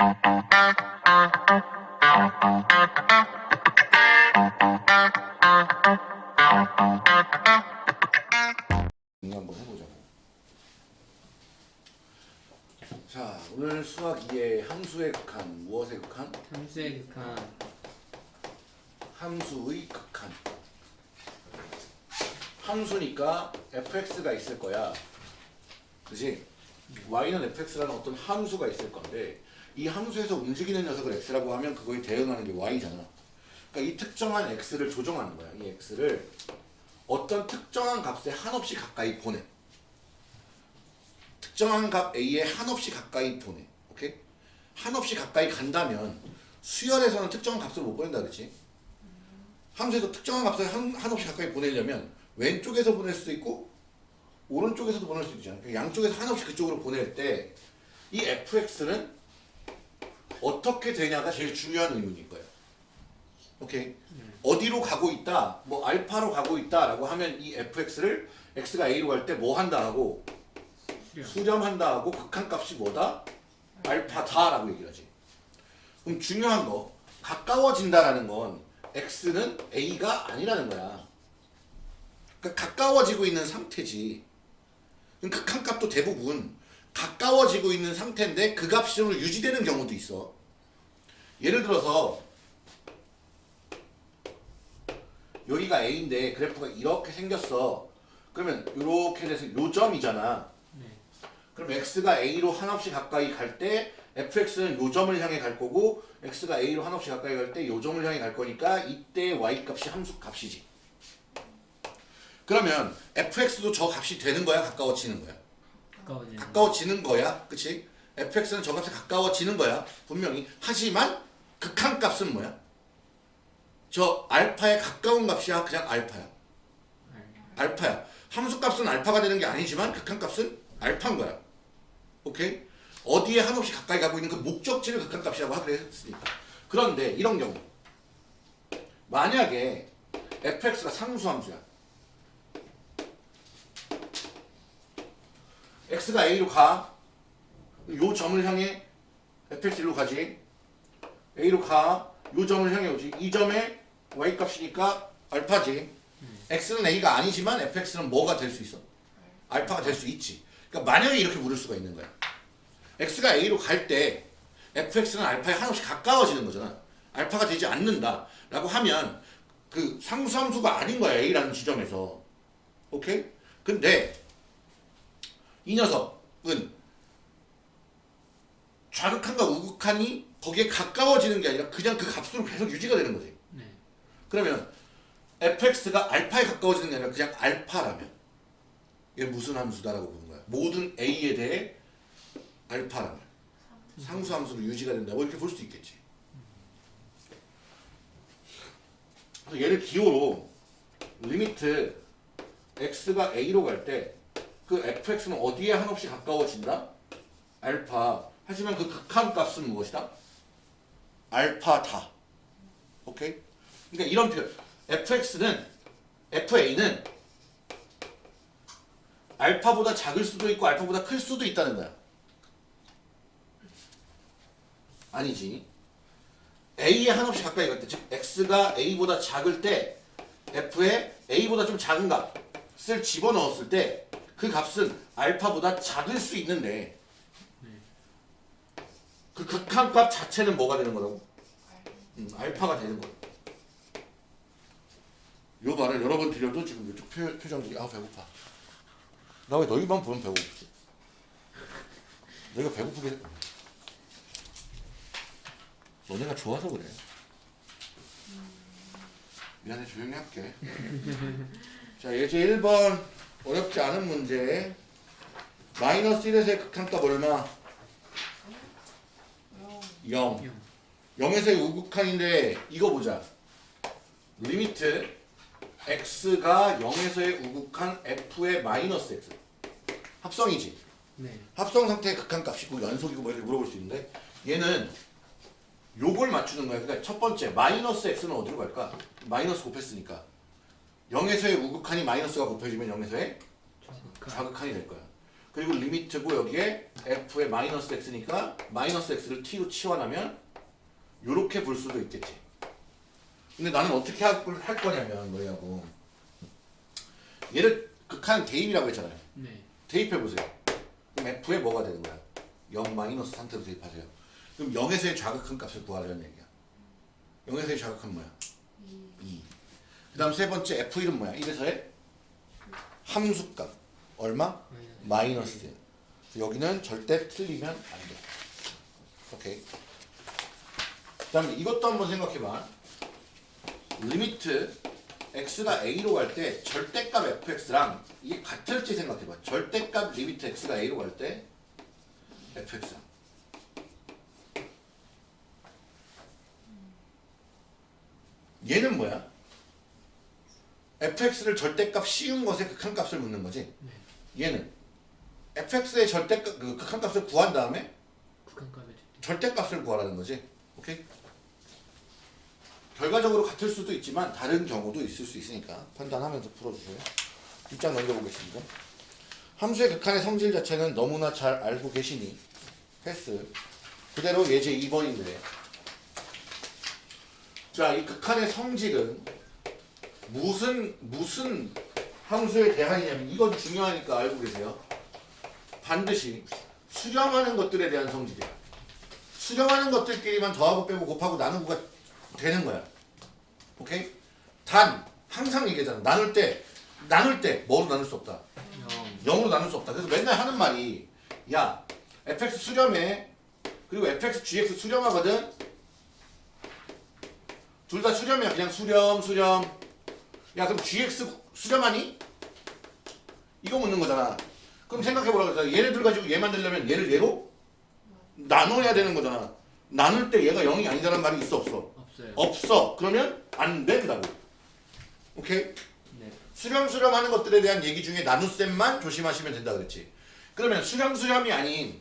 한번 해보자. 자, 오늘 수학 2의 함수의 극한, 무엇의 극한? 함수의 극한 함수의 극한. 함수니까 fx가 있을 거야. 그지? y는 fx라는 어떤 함수가 있을 건데 이 함수에서 움직이는 녀석을 x라고 하면 그거에 대응하는 게 y잖아. 그러니까 이 특정한 x를 조정하는 거야. 이 x를 어떤 특정한 값에 한없이 가까이 보내. 특정한 값 a에 한없이 가까이 보내. 오케이? 한없이 가까이 간다면 수열에서는 특정한 값을 못 보낸다 그랬지? 함수에서 특정한 값을 한, 한없이 가까이 보내려면 왼쪽에서 보낼 수도 있고 오른쪽에서도 보낼 수도 있잖아. 그러니까 양쪽에서 한없이 그쪽으로 보낼 때 이 fx는 어떻게 되냐가 제일 중요한 의문인 거예요. 오케이? 어디로 가고 있다, 뭐 알파로 가고 있다라고 하면 이 fx를 x가 a로 갈 때 뭐 한다 하고 수렴 수렴한다 하고 극한값이 뭐다? 알파다 라고 얘기를 하지. 그럼 중요한 거 가까워진다라는 건 x는 a가 아니라는 거야. 그러니까 가까워지고 있는 상태지. 그럼 극한값도 대부분 가까워지고 있는 상태인데 그 값으로 유지되는 경우도 있어. 예를 들어서 여기가 a인데 그래프가 이렇게 생겼어. 그러면 이렇게 돼서 요 점이잖아. 네. 그럼 x가 a로 한없이 가까이 갈 때 fx는 요 점을 향해 갈 거고 x가 a로 한없이 가까이 갈 때 요 점을 향해 갈 거니까 이때 y 값이 함수 값이지. 그러면 fx도 저 값이 되는 거야, 가까워지는 거야? 가까워지는 가까워지는 거야, 그치? fx는 저 값에 가까워지는 거야, 분명히. 하지만 극한값은 뭐야? 저 알파에 가까운 값이야, 그냥 알파야. 알- 알파 야. 함수값은 알파가 되는 게 아니지만 극한값은 알파인 거야. 오케이? 어디에 한없이 가까이 가고 있는 그 목적지를 극한값이라고 하기로 했으니까. 그런데 이런 경우 만약에 fx가 상수함수야. X가 a로 가. 요 점을 향해 fx로 가지. a로 가. 요 점을 향해 오지. 이 점에 y 값이니까 알파지. x는 a가 아니지만 fx는 뭐가 될 수 있어? 알파가 될 수 있지. 그러니까 만약에 이렇게 물을 수가 있는 거야. x가 a로 갈 때 fx는 알파에 한없이 가까워지는 거잖아. 알파가 되지 않는다. 라고 하면 그 상수함수가 아닌 거야. a라는 지점에서. 오케이? 근데 이 녀석은 좌극한과 우극한이 거기에 가까워지는 게 아니라 그냥 그 값으로 계속 유지가 되는 거지. 네. 그러면 fx가 알파에 가까워지는 게 아니라 그냥 알파라면 이게 무슨 함수다라고 보는 거야. 모든 a에 대해 알파라면 상수 함수로 유지가 된다고 이렇게 볼 수도 있겠지. 그래서 얘를 기호로 limit x가 a로 갈 때 그 fx는 어디에 한없이 가까워진다? 알파. 하지만 그 극한 값은 무엇이다? 알파다. 오케이? 그러니까 이런 표현. fx는 fa는 알파보다 작을 수도 있고 알파보다 클 수도 있다는 거야. 아니지. a에 한없이 가까이 갈 때, 즉 x가 a보다 작을 때 f에 a보다 좀 작은 값을 집어넣었을 때 그 값은 알파보다 작을 수 있는데 그 극한값 자체는 뭐가 되는 거라고? 음, 알파가 되는 거야. 요 말을 여러 번 드려도 지금 이쪽 표, 표정들이 아 배고파. 나 왜 너희만 보면 배고프지? 내가 배고프게 너네가 좋아서 그래. 미안해 조용히 할게. 자 예제 1번 어렵지 않은 문제 마이너스 1에서의 극한값 얼마? 0 영. 0에서의 우극한인데 이거 보자. limit x가 0에서의 우극한 f의 마이너스 x 합성이지. 네. 합성 상태의 극한값이고 연속이고 뭐 이렇게 물어볼 수 있는데 얘는 요걸 맞추는 거야. 그러니까 첫 번째 마이너스 x는 어디로 갈까? 마이너스 곱했으니까 0에서의 우극한이 마이너스가 곱해지면 0에서의 좌극한. 좌극한이 될 거야. 그리고 limit고 여기에 f의 마이너스 x니까 마이너스 x를 t로 치환하면 요렇게 볼 수도 있겠지. 근데 나는 어떻게 할, 거냐면 뭐냐고 얘를 극한 대입이라고 했잖아요. 네. 대입해 보세요. 그럼 f에 뭐가 되는 거야? 0 마이너스 상태로 대입하세요. 그럼 0에서의 좌극한 값을 구하라는 얘기야. 0에서의 좌극한 뭐야? 2. 그 다음 세 번째 f1은 뭐야? 1에서의 함수값. 얼마? 마이너스. 여기는 절대 틀리면 안 돼. 오케이. 그 다음에 이것도 한번 생각해봐. limit x가 a로 갈 때 절대값 fx랑 이게 같을지 생각해봐. 절대값 limit x가 a로 갈 때 fx랑. 얘는 뭐야? Fx를 절대값 씌운 것에 극한값을 묻는 거지. 얘는 fx의 절대값 그 극한값을 구한 다음에 절대값을 구하라는 거지. 오케이? 결과적으로 같을 수도 있지만 다른 경우도 있을 수 있으니까 판단하면서 풀어주세요. 뒷장 넘겨보겠습니다. 함수의 극한의 성질 자체는 너무나 잘 알고 계시니 패스. 그대로 예제 2번인데 자, 이 극한의 성질은 무슨 무슨 함수에 대한이냐면 이건 중요하니까 알고 계세요. 반드시 수렴하는 것들에 대한 성질이야. 수렴하는 것들끼리만 더하고 빼고 곱하고 나누고가 되는 거야. 오케이? 단 항상 얘기하잖아. 나눌 때 나눌 때 뭐로 나눌 수 없다. 0. 0으로 나눌 수 없다. 그래서 맨날 하는 말이 야 fx 수렴해 그리고 fx gx 수렴하거든. 둘 다 수렴이야. 그냥 수렴 수렴. 야 그럼 gx 수렴하니? 이거 묻는 거잖아. 그럼 생각해보라 그래서 얘네들 가지고 얘 만들려면 얘를 얘로 나눠야 되는 거잖아. 나눌 때 얘가 0이 아니다라는 말이 있어 없어? 없어요. 없어. 그러면 안 된다고. 오케이? 네. 수렴수렴 하는 것들에 대한 얘기 중에 나눗셈만 조심하시면 된다 그랬지. 그러면 수렴수렴이 아닌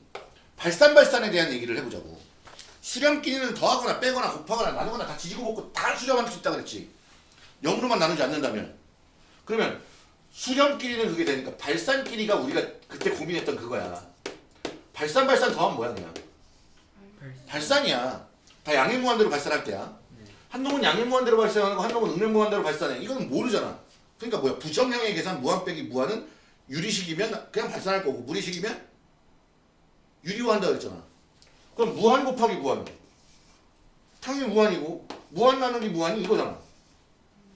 발산발산에 대한 얘기를 해보자고. 수렴끼리는 더하거나 빼거나 곱하거나 나누거나 다 지지고 볶고 다 수렴할 수 있다 그랬지. 0으로만 나누지 않는다면. 그러면 수렴끼리는 그게 되니까 발산끼리가 우리가 그때 고민했던 그거야. 발산 발산 더하면 뭐야 그냥. 발산 이야. 다 양행무한대로 발산할 때야. 한놈은 양행무한대로 발산하고 한놈은 응행무한대로 발산해. 이거는 모르잖아. 그러니까 뭐야 부정형의 계산 무한 빼기 무한은 유리식이면 그냥 발산할 거고 무리식이면 유리화한다 그랬잖아. 그럼 무한 곱하기 무한. 당연히 무한이고 무한 나누기 무한이 이거잖아.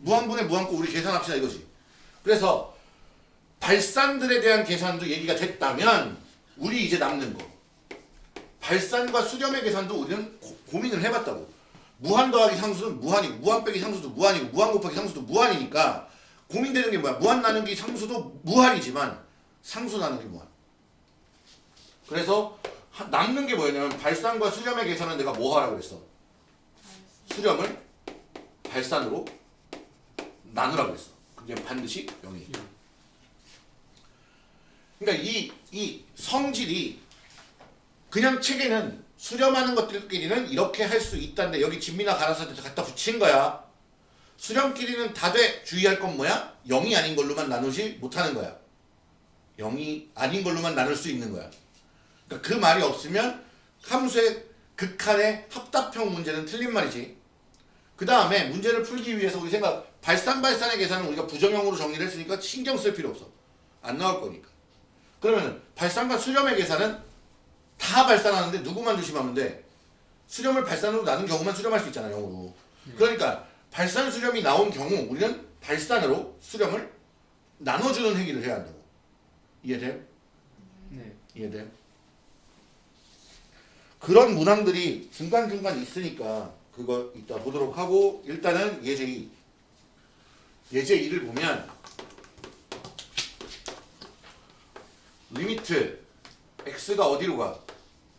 무한분의 무한고 우리 계산합시다 이거지. 그래서 발산들에 대한 계산도 얘기가 됐다면 우리 이제 남는 거. 발산과 수렴의 계산도 우리는 고, 고민을 해봤다고. 무한 더하기 상수는 무한이고 무한 빼기 상수도 무한이고 무한 곱하기 상수도 무한이니까 고민되는 게 뭐야? 무한 나누기 상수도 무한이지만 상수 나누기 무한. 그래서 하- 남는 게 뭐였냐면 발산과 수렴의 계산은 내가 뭐 하라고 그랬어? 수렴을 발산으로 나누라고 그랬어. 그게 반드시 0이. 그러니까 이, 이 성질이 그냥 책에는 수렴하는 것들끼리는 이렇게 할 수 있다는데 여기 진미나 가라사한테 갖다 붙인 거야. 수렴끼리는 다 돼 주의할 건 뭐야? 0이 아닌 걸로만 나누지 못하는 거야. 0이 아닌 걸로만 나눌 수 있는 거야. 그러니까 그 말이 없으면 함수의 극한의 합답형 문제는 틀린 말이지. 그 다음에 문제를 풀기 위해서 우리 생각 발산발산의 계산은 우리가 부정형으로 정리를 했으니까 신경 쓸 필요 없어. 안 나올 거니까. 그러면 발산과 수렴의 계산은 다 발산하는데 누구만 조심하면 돼? 수렴을 발산으로 나눈 경우만 수렴할 수 있잖아 영어로. 그러니까 발산 수렴이 나온 경우 우리는 발산으로 수렴을 나눠주는 행위를 해야 한다고. 이해돼요? 네. 이해돼요? 그런 문항들이 중간중간 있으니까 그거 이따 보도록 하고 일단은 예제 2 예제 2를 보면 limit x가 어디로 가?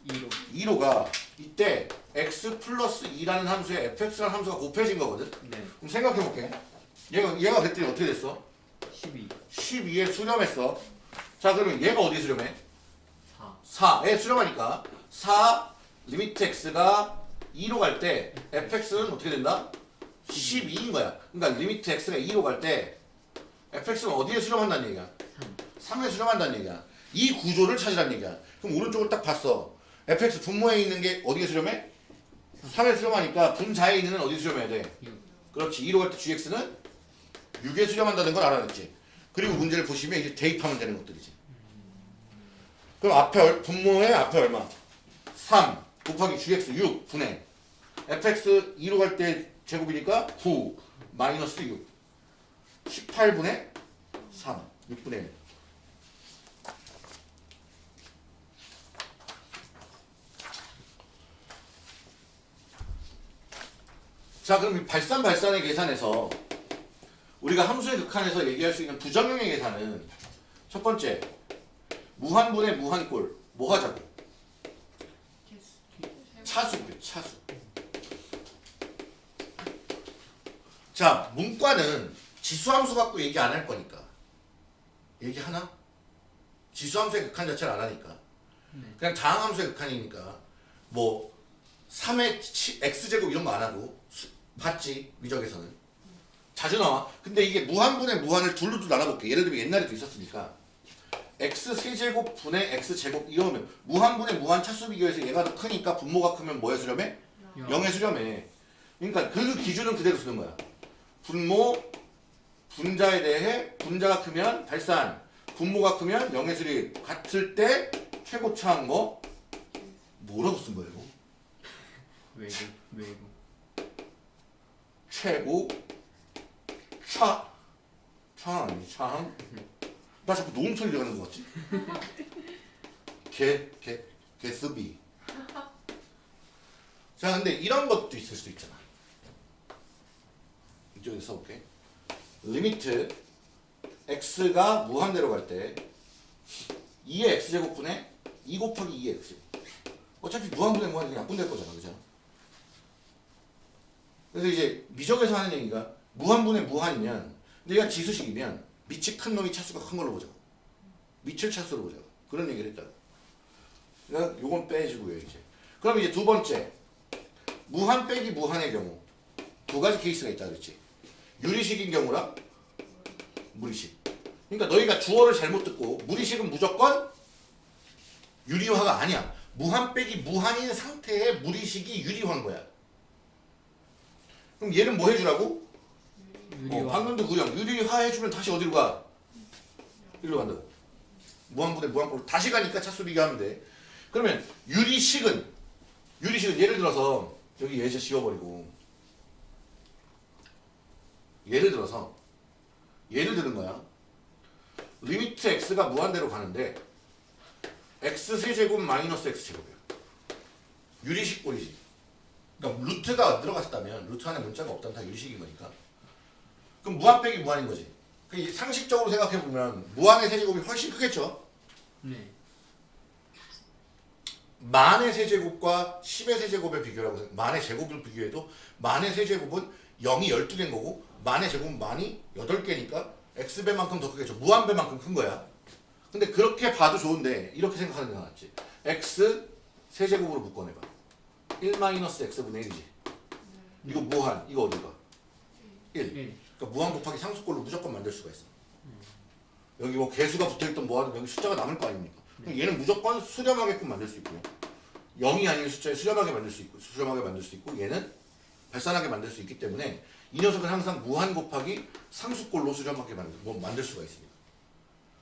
2로. 2로 가 이때 x 플러스 2라는 함수에 fx라는 함수가 곱해진 거거든 네. 그럼 생각해볼게 얘가 얘가 그랬더니 어떻게 됐어? 12. 12에 수렴했어 자 그러면 얘가 어디에 수렴해? 4. 4에 수렴하니까 4 limit x가 2로 갈 때 fx는 어떻게 된다? 12인 거야. 그러니까 limit x가 2로 갈 때 fx는 어디에 수렴한다는 얘기야? 3. 3에 수렴한다는 얘기야. 이 구조를 찾으란 얘기야. 그럼 오른쪽을 딱 봤어. fx 분모에 있는 게 어디에 수렴해? 3에 수렴하니까 분자에 있는 어디 수렴해야 돼? 육. 그렇지. 2로 갈 때 gx는 6에 수렴한다는 걸 알아냈지. 그리고 문제를 보시면 이제 대입하면 되는 것들이지. 그럼 앞에 얼- 분모에 앞에 얼마? 3 곱하기 gx 6 분의 fx 2로 갈 때 제곱이니까 9 마이너스 6 18분의 3 6분의 1 자 그럼 이 발산 발산의 계산에서 우리가 함수의 극한에서 얘기할 수 있는 부정형의 계산은 첫 번째 무한분의 무한꼴 뭐 하자고? 차수고요 차수 자 문과는 지수함수 갖고 얘기 안 할 거니까. 얘기 하나? 지수함수의 극한 자체를 안 하니까. 그냥 다항함수의 극한이니까. 뭐 3의 x제곱 이런 거 안 하고 수- 봤지? 미적에서는. 자주 나와. 근데 이게 무한분의 무한을 둘로 또 나눠볼게. 예를 들면 옛날에도 있었으니까. X 세제곱 분의 x 제곱 이러면 무한분의 무한 차수 비교해서 얘가 더 크니까 분모가 크면 뭐에 수렴해? 영. 0에 수렴해 그러니까 그 기준은 그대로 쓰는 거야 분모 분자에 대해 분자가 크면 발산 분모가 크면 0의 수렴 같을 때 최고차한 거 뭐라고 쓴 거예요? 외국 외국. 최고 차차 아니 차항? 나 자꾸 노음 소리 들어가는 것 같지? 개, 개, 개쓰비. 자 근데 이런 것도 있을 수도 있잖아 이쪽에 써볼게 리미트 x가 무한대로 갈 때 2의 x제곱분의 2 곱하기 2의 x 어차피 무한분의 무한이 약분될 거잖아 그죠? 그래서 이제 미적에서 하는 얘기가 무한분의 무한이면 내가 지수식이면 밑이 큰 놈이 차수가 큰 걸로 보자. 밑을 차수로 보자. 그런 얘기를 했다. 그러니까 요건 빼주고요 이제. 그럼 이제 두 번째 무한 빼기 무한의 경우 두 가지 케이스가 있다 그랬지. 유리식인 경우랑 무리식. 그러니까 너희가 주어를 잘못 듣고 무리식은 무조건 유리화가 아니야. 무한 빼기 무한인 상태의 무리식이 유리화인 거야. 그럼 얘는 뭐 해주라고? 어, 방금도 그냥 유리화 해주면 다시 어디로 가? 이리로 간다고. 무한분의 무한꼴로 다시 가니까 차수 비교하면 돼. 그러면 유리식은 유리식은 예를 들어서 여기 예제 씌워버리고 예를 들어서 예를 드는 거야. limit x가 무한대로 가는데 x 세제곱 마이너스 x 제곱이야. 유리식 꼴이지. 그러니까 루트가 들어갔다면 루트 안에 문자가 없다면 다 유리식인 거니까. 그럼 무한 빼기 무한인 거지. 그 상식적으로 생각해 보면 무한의 세제곱이 훨씬 크겠죠. 네 만의 세제곱과 10의 세제곱의 비교라고. 만의 제곱을 비교해도 만의 세제곱은 0이 12개인 거고 만의 제곱은 만이 8개니까 x배만큼 더 크겠죠. 무한배만큼 큰 거야. 근데 그렇게 봐도 좋은데 이렇게 생각하는 게 낫지. x 세제곱으로 묶어내봐. 1 마이너스 x분의 1이지. 이거 무한. 이거 어디 가? 1. 1 그러니까 무한 곱하기 상수꼴로 무조건 만들 수가 있어. 여기 뭐 개수가 붙어있던 뭐하든 여기 숫자가 남을 거 아닙니까? 그럼 얘는 무조건 수렴하게끔 만들 수 있고요. 0이 아닌 숫자에 수렴하게 만들 수 있고 수렴하게 만들 수 있고 얘는 발산하게 만들 수 있기 때문에 이 녀석은 항상 무한 곱하기 상수꼴로 수렴하게 만들, 뭐 만들 수가 있습니다.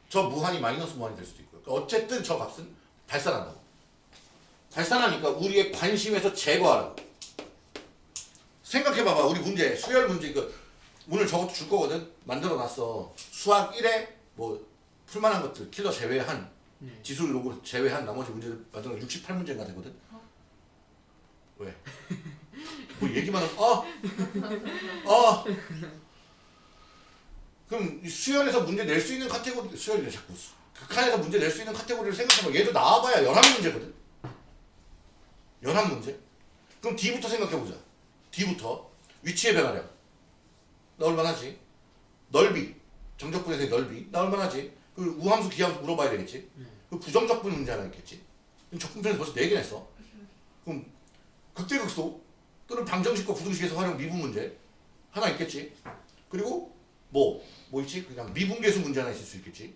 저 무한이 마이너스 무한이 될 수도 있고요. 그러니까 어쨌든 저 값은 발산한다고. 발산하니까 우리의 관심에서 제거하라고. 생각해봐봐. 우리 문제, 수열 문제 이거 오늘 저것도 줄 거거든. 만들어 놨어. 수학 1에 뭐 풀만한 것들 킬러 제외한 네. 지수 로그 제외한 나머지 문제를 만들어 68문제가 되거든. 왜? 뭐 얘기만 하면 어? 어? 그럼 이 수열에서 문제 낼 수 있는 카테고리 수열이래 자꾸 수- 극한에서 문제 낼 수 있는 카테고리를 생각해봐. 얘도 나와봐야 열한 문제거든. 열한 문제. 그럼 D부터 생각해보자. D부터 위치의 변화량 나올 만 하지. 넓이 정적분에서의 넓이 나올 만 하지. 그 우함수 기함수 물어봐야 되겠지. 그 부정적분 문제 하나 있겠지. 적분편에서 벌써 4개나 했어. 그럼 극대극소 또는 방정식과 부등식에서 활용 미분 문제 하나 있겠지. 그리고 뭐, 뭐 있지? 그냥 미분계수 문제 하나 있을 수 있겠지.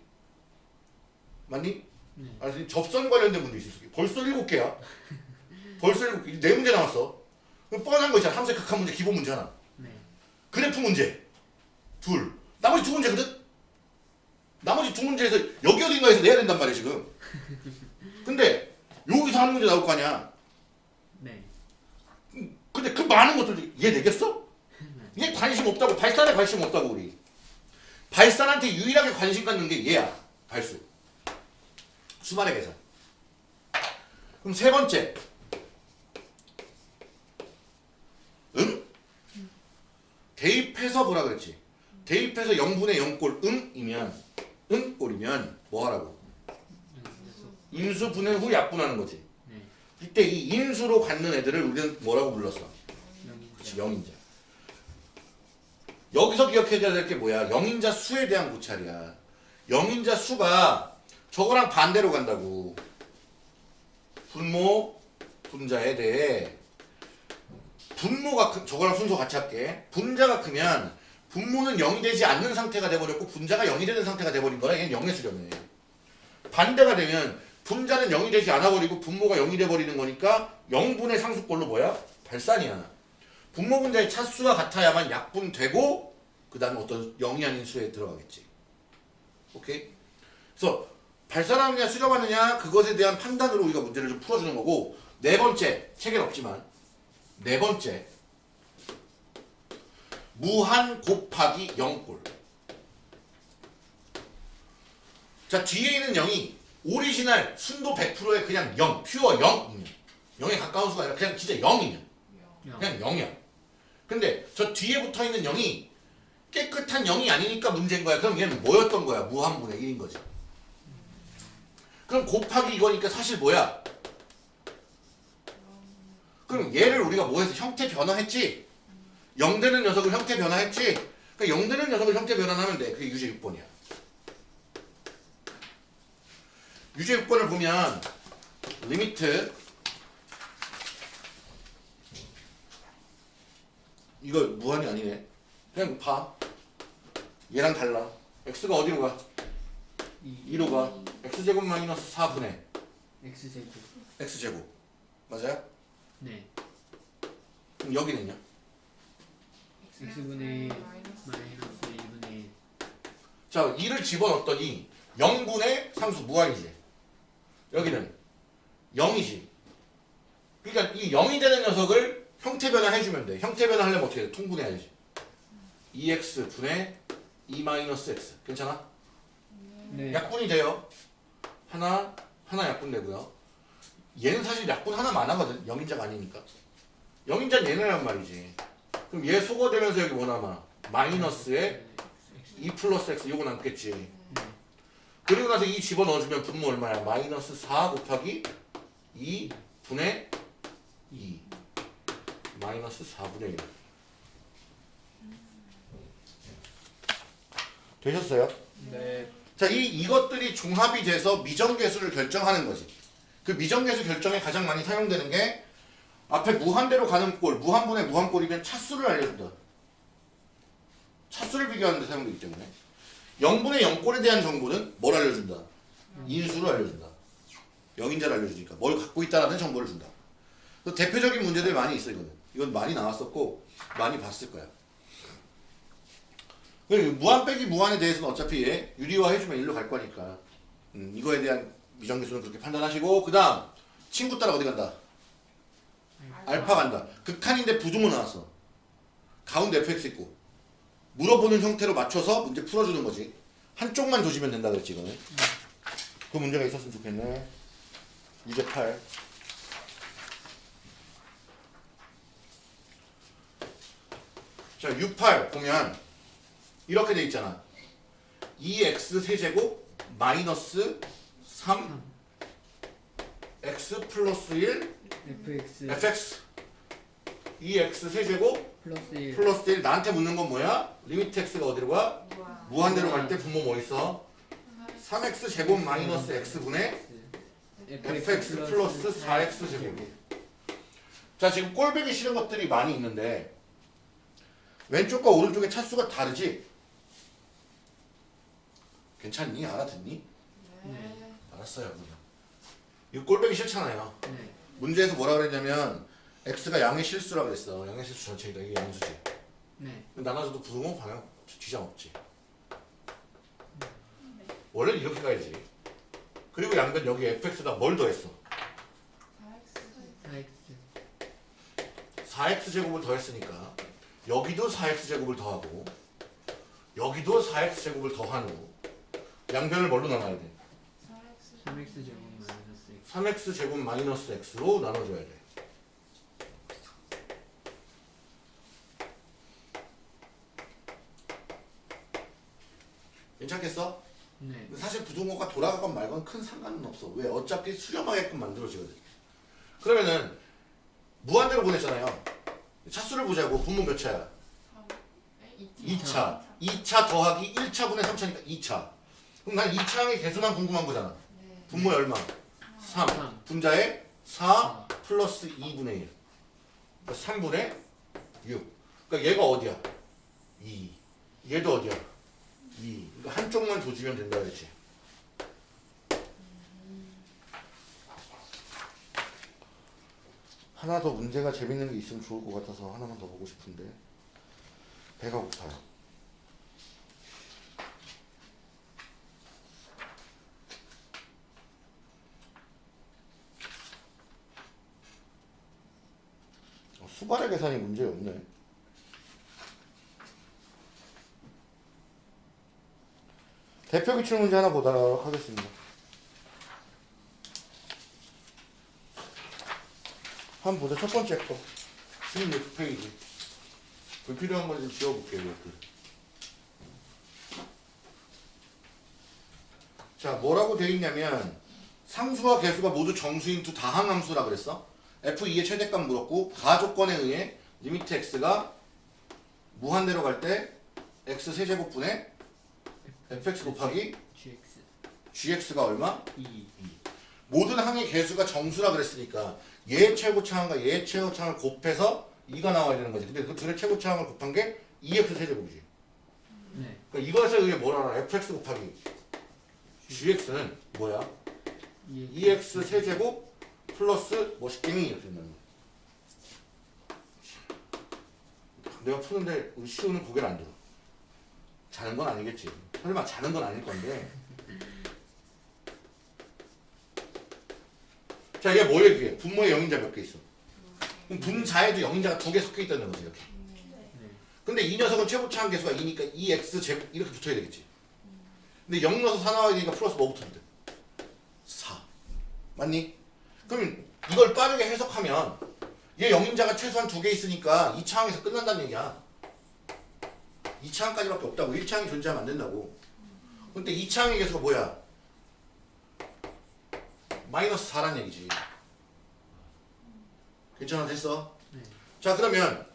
맞니? 네. 아니 접선 관련된 문제 있을 수 있어. 벌써 일곱 개야. 벌써 일곱 개. 네 문제 남았어. 그럼 뻔한 거 있잖아. 극한 문제 기본 문제 하나. 네. 그래프 문제 둘. 나머지 두 문제거든. 나머지 두 문제에서 여기 어딘가에서 내야 된단 말이야 지금. 근데 여기서 하는 문제 나올 거 아니야. 네. 근데 그 많은 것들 얘 되겠어? 얘 관심 없다고 발산에 관심 없다고 우리. 발산한테 유일하게 관심 갖는 게 얘야. 발수. 수만의 계산. 그럼 세 번째. 응? 대입해서 뭐라 그랬지? 대입해서 0분의 0꼴 응이면 응꼴이면 뭐 하라고? 인수 분해 후 약분하는 거지. 네. 이때 이 인수로 갖는 애들을 우리는 뭐라고 불렀어? 영인자. 여기서 기억해줘야 될 게 뭐야? 영인자 수에 대한 고찰이야. 영인자 수가 저거랑 반대로 간다고. 분모, 분자에 대해 분모가 크, 저거랑 순서 같이 할게. 분자가 크면 분모는 0이 되지 않는 상태가 돼버렸고 분자가 0이 되는 상태가 돼버린 거야. 얘는 0의 수렴해. 반대가 되면 분자는 0이 되지 않아 버리고 분모가 0이 돼 버리는 거니까 0분의 상수꼴로 뭐야? 발산이야. 분모 분자의 차수가 같아야만 약분되고 그 다음에 어떤 0이 아닌 수에 들어가겠지. 오케이? 그래서 발산하느냐 수렴하느냐 그것에 대한 판단으로 우리가 문제를 좀 풀어주는 거고 네 번째 책엔 없지만 네 번째 무한 곱하기 0꼴 자 뒤에 있는 0이 오리지널 순도 100%의 그냥 0 pure 0이면 0에 가까운 수가 아니라 그냥 진짜 0이면 영. 그냥 0이야. 근데 저 뒤에 붙어 있는 0이 깨끗한 0이 아니니까 문제인 거야. 그럼 얘는 뭐였던 거야? 무한분의 1인 거지. 그럼 곱하기 이거니까 사실 뭐야? 그럼 얘를 우리가 뭐해서 형태 변화했지? 0 되는 녀석을 형태 변화했지? 그러니까 0 되는 녀석을 형태 변환하면 돼. 그게 유제 6번이야. 유제 6번을 보면 limit 이거 무한이 아니네. 그냥 봐. 얘랑 달라. x가 어디로 가? 이 2로 가. x제곱 마이너스 4분의 x 제곱. x제곱. 맞아요? 네. 그럼 여기는요? x분의 마이너스 2분의 1. 자, 2를 집어넣었더니 0분의 상수 무한이지. 여기는 0이지. 그러니까 이 0이 되는 녀석을 형태 변화해주면 돼. 형태 변화하려면 어떻게 돼? 통분해야지. 2x 분의 2 마이너스 x. 괜찮아? 네. 약분이 돼요. 하나, 하나 약분 되고요. 얘는 사실 약분 하나만 하거든. 0인자가 아니니까. 0인자는 얘네란 말이지. 그럼 얘 소거되면서 여기 뭐 남아? 마이너스에 2 플러스 x 요거 남겠지. 그리고 나서 이 집어넣어주면 분모 얼마야? 마이너스 4 곱하기 2 분의 2 마이너스 4분의 1 되셨어요? 네. 자, 이, 이것들이 종합이 돼서 미정계수를 결정하는 거지. 그 미정계수 결정에 가장 많이 사용되는 게 앞에 무한대로 가는 꼴, 무한분의 무한꼴이면 차수를 알려준다. 차수를 비교하는 데 사용되기 때문에 0분의 0꼴에 대한 정보는 뭘 알려준다? 인수를 알려준다. 0인자를 알려주니까 뭘 갖고 있다라는 정보를 준다. 대표적인 문제들 많이 있어 이거는. 이건 많이 나왔었고 많이 봤을 거야. 무한 빼기 무한에 대해서는 어차피 얘 유리화 해주면 일로 갈 거니까 음, 이거에 대한 미정계수는 그렇게 판단하시고 그 다음 친구 따라 어디 간다? 알파 간다. 극한인데 부등호 나왔어. 가운데 fx 있고 물어보는 형태로 맞춰서 문제 풀어주는 거지. 한쪽만 조지면 된다 그랬지 이거는. 그 문제가 있었으면 좋겠네. 유제 8. 자, U8 보면 이렇게 돼 있잖아. 2x 세제곱 마이너스 3 x 플러스 1 fx fx 2x 세제곱 플러스 1. 플러스 1 나한테 묻는 건 뭐야? limit x가 어디로 가? 무한대로 갈 때 분모 뭐 있어? 3x 제곱 마이너스 x분의 fx 플러스 4x 제곱 자 지금 꼴배기 싫은 것들이 많이 있는데 왼쪽과 오른쪽의 차수가 다르지? 괜찮니? 알아듣니? 네. 알았어 땄어요 그냥. 이거 꼴빼기 싫잖아요. 네. 문제에서 뭐라 그랬냐면 x가 양의 실수라 그랬어. 양의 실수 전체이다. 이게 양수지. 네. 나눠줘도 부등호 방향 지장 없지. 원래는 이렇게 가야지. 그리고 양변 여기 fx다 뭘 더했어? 4x 4x 제곱을 더했으니까 여기도 4x 제곱을 더하고 여기도 4x 제곱을 더한 후 양변을 뭘로 나눠야 돼? 3x 제곱 마이너스 x 3x 제곱 마이너스 x로 나눠줘야 돼. 괜찮겠어? 네. 사실 부등호가 돌아가건 말건 큰 상관은 없어. 왜? 어차피 수렴하게끔 만들어지거든. 그러면은 무한대로 보냈잖아요. 차수를 보자고. 분모 몇 차야? 2차. 2차 더하기 1차 분의 3차니까 2차. 그럼 난 2차의 개수만 궁금한 거잖아. 분모의 얼마? 3. 삼. 분자의 4 플러스 2분의 1. 그러니까 3분의 6. 그러니까 얘가 어디야? 2. 얘도 어디야? 2. 그러니까 한쪽만 조지면 된다 그랬지. 하나 더 문제가 재밌는 게 있으면 좋을 것 같아서 하나만 더 보고 싶은데 배가 고파요. 어, 수발의 계산이 문제였네. 대표 기출 문제 하나 보도록 하겠습니다. 한번 보자. 첫 번째 거. 16페이지. 불필요한 거좀 지워볼게요. 이렇게. 자, 뭐라고 돼 있냐면 상수와 개수가 모두 정수인 두 다항함수라 그랬어. f2의 최대값 물었고 가조건에 의해 limit x가 무한대로 갈 때 x 세제곱분의 fx 곱하기 gx gx가 얼마? 2 모든 항의 개수가 정수라 그랬으니까 얘 최고차항과 얘 최고차항을 곱해서 2가 나와야 되는 거지. 근데 그 둘의 최고차항을 곱한 게 2x 세제곱이지. 네. 그러니까 이것에 의해 뭘 알아? fx 곱하기 gx는 뭐야? 2x 세제곱 플러스 멋있갱이 이렇게 된다는 거야. 내가 푸는데 시우는 고개를 안 들어. 자는 건 아니겠지. 설마 자는 건 아닐 건데. 자, 얘 뭐예요, 그게? 분모에 영인자 몇 개 있어? 그럼 분자에도 영인자가 두 개 섞여 있다는 거지, 이렇게. 네. 근데 이 녀석은 최고차항 개수가 2니까 2x 제곱 이렇게 붙어야 되겠지. 근데 0 넣어서 4 나와야 되니까 플러스 뭐 붙어야 돼? 4. 맞니? 그럼 이걸 빠르게 해석하면 얘 영인자가 최소한 두 개 있으니까 2차항에서 끝난다는 얘기야. 2차항까지밖에 없다고. 1차항이 존재하면 안 된다고. 근데 2차항의 개수가 뭐야? 마이너스 4란 얘기지. 괜찮아 됐어? 네. 자 그러면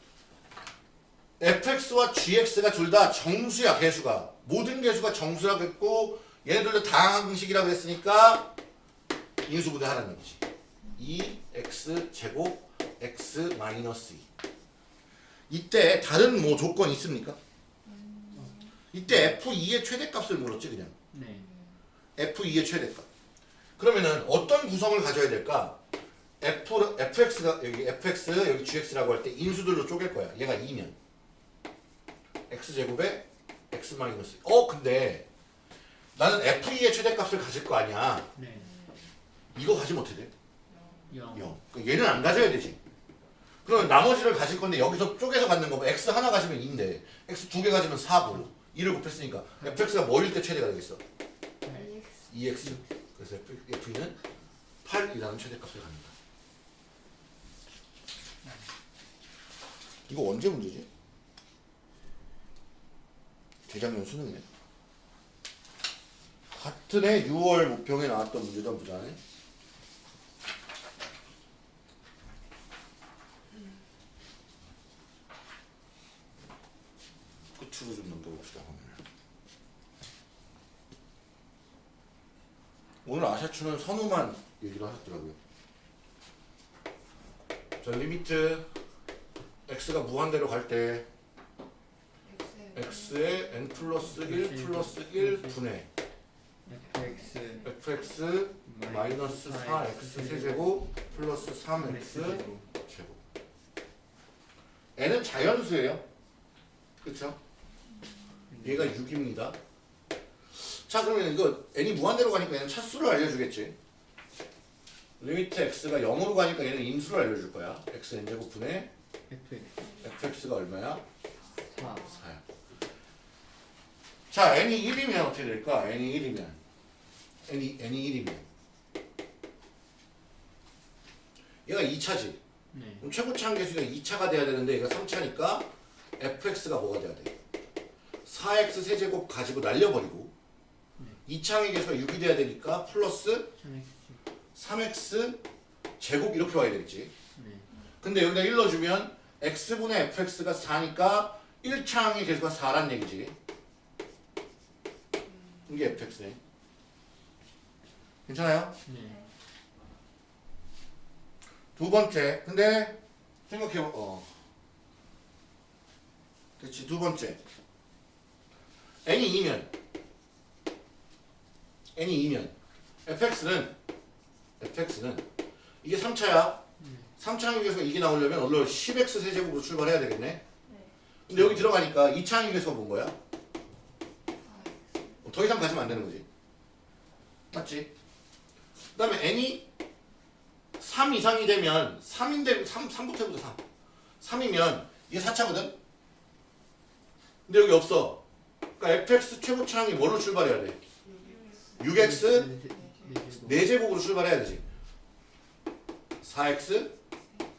fx와 gx가 둘 다 정수야 개수가 모든 개수가 정수라 그랬고 얘네들도 다항식이라 그랬으니까 인수분해하라는 얘기지 2x 제곱 x 마이너스 2 이때 다른 뭐 조건 있습니까? 이때 f2의 최대값을 물었지 그냥. 네. f2의 최대값. 그러면은 어떤 구성을 가져야 될까? f, fx가 여기 fx 여기 gx라고 할 때 인수들로 쪼갤 거야. 얘가 2면. X제곱에 x 마이너스. 어 근데 나는 f2의 최대값을 가질 거 아니야. 네. 이거 가지면 어떻게 돼? 0 0 그러니까 얘는 안 가져야 되지. 그러면 나머지를 가질 건데 여기서 쪼개서 갖는 거면 x 하나 가지면 2인데 x 두 개 가지면 4고 2를 곱했으니까 fx가 뭐일 때 최대가 되겠어? 네. 2x 그래서 f는 8이라는 최대값을 갖는다 이거 언제 문제지? 재작년 수능이네 같은 해 6월 모평에 나왔던 문제도 보자네 끝으로 좀 넘겨봅시다 화면을 오늘 아샤추는 선우만 얘기를 하셨더라고요. 자 limit x가 무한대로 갈 때 x의 n 플러스 1 플러스 1 분의 fx fx 마이너스 4x 세제곱 플러스 3x 제곱 n은 자연수예요 그쵸? 얘가 6입니다 자 그러면 이거 n이 무한대로 가니까 얘는 차수를 알려주겠지. limit x가 0으로 가니까 얘는 인수를 알려줄 거야. Xn 제곱 분의 fx fx가 얼마야? 4 4야 자 n이 1이면 어떻게 될까? n이 1이면. N이, n이 1이면. 얘가 2차지. 네. 그럼 최고차 한계수가 2차가 돼야 되는데 얘가 3차니까 fx가 뭐가 돼야 돼? 4x 세제곱 가지고 날려버리고 2차 한계수가 6이 돼야 되니까 플러스 3x 3x 제곱 이렇게 와야 되겠지. 네. 근데 여기다 1 넣어주면 x분의 fx가 4니까 1차 항의 계수가 4란 얘기지. 이게 fx네. 괜찮아요? 네. 두 번째 근데 생각해봐 어. 그렇지 두 번째. n이 2면 n이 2면 fx는 fx는 이게 3차야 3차 항계수가 이게 나오려면 원래 10x 세제곱으로 출발해야 되겠네 근데 여기 들어가니까 2차 항계수가 뭔 거야? 더 이상 가지면 안 되는 거지 맞지? 그 다음에 n이 3 이상이 되면 3인데 3, 3부터 해보자 3 3이면 이게 4차거든? 근데 여기 없어 그러니까 fx 최고차항이 뭐로 출발해야 돼? 6x 네 4제곱으로 출발해야 되지 4x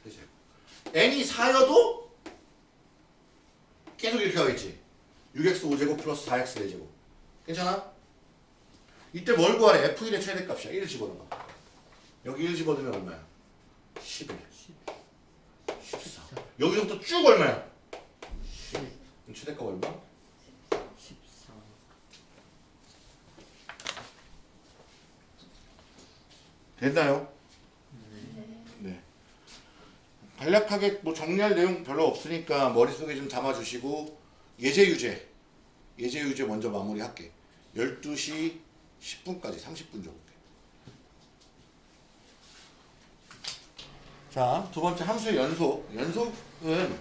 4제곱 n이 4여도 계속 이렇게 가겠지 6x 5제곱 플러스 4x 4제곱 괜찮아? 이때 뭘 구하래? f1의 최대값이야 1 집어넣어 여기 1 집어넣으면 얼마야? 11 14 여기서부터 쭉 얼마야? 10 그럼 최대값 얼마? 14 됐나요? 네. 간략하게 뭐 정리할 내용 별로 없으니까 머릿속에 좀 담아주시고 예제 유제 예제 유제 먼저 마무리할게 12시 10분까지 30분 정도 자, 두 번째 함수의 연속. 연속은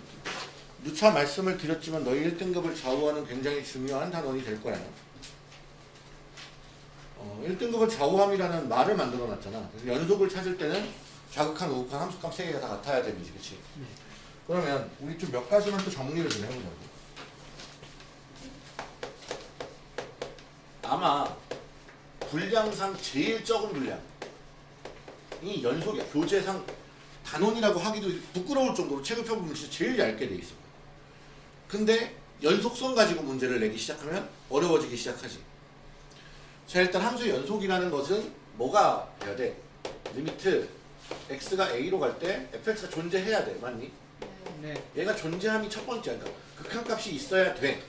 누차 말씀을 드렸지만 너희 1등급을 좌우하는 굉장히 중요한 단원이 될 거야. 어, 1등급은 좌우함이라는 말을 만들어 놨잖아. 그래서 연속을 찾을 때는 좌극한, 우극한, 함수값 세 개가 다 같아야 되는지, 그치? 그러면 우리 좀 몇 가지만 또 정리를 좀 해보자고. 아마 분량상 제일 적은 분량. 이 연속이야. 교재상 단원이라고 하기도 부끄러울 정도로 책을 펴보면 진짜 제일 얇게 돼 있어. 근데 연속성 가지고 문제를 내기 시작하면 어려워지기 시작하지. 자 일단 함수의 연속이라는 것은 뭐가 돼야 돼? limit x가 a로 갈 때 fx가 존재해야 돼. 맞니? 네 얘가 존재함이 첫 번째야. 그러니까 극한값이 있어야 돼.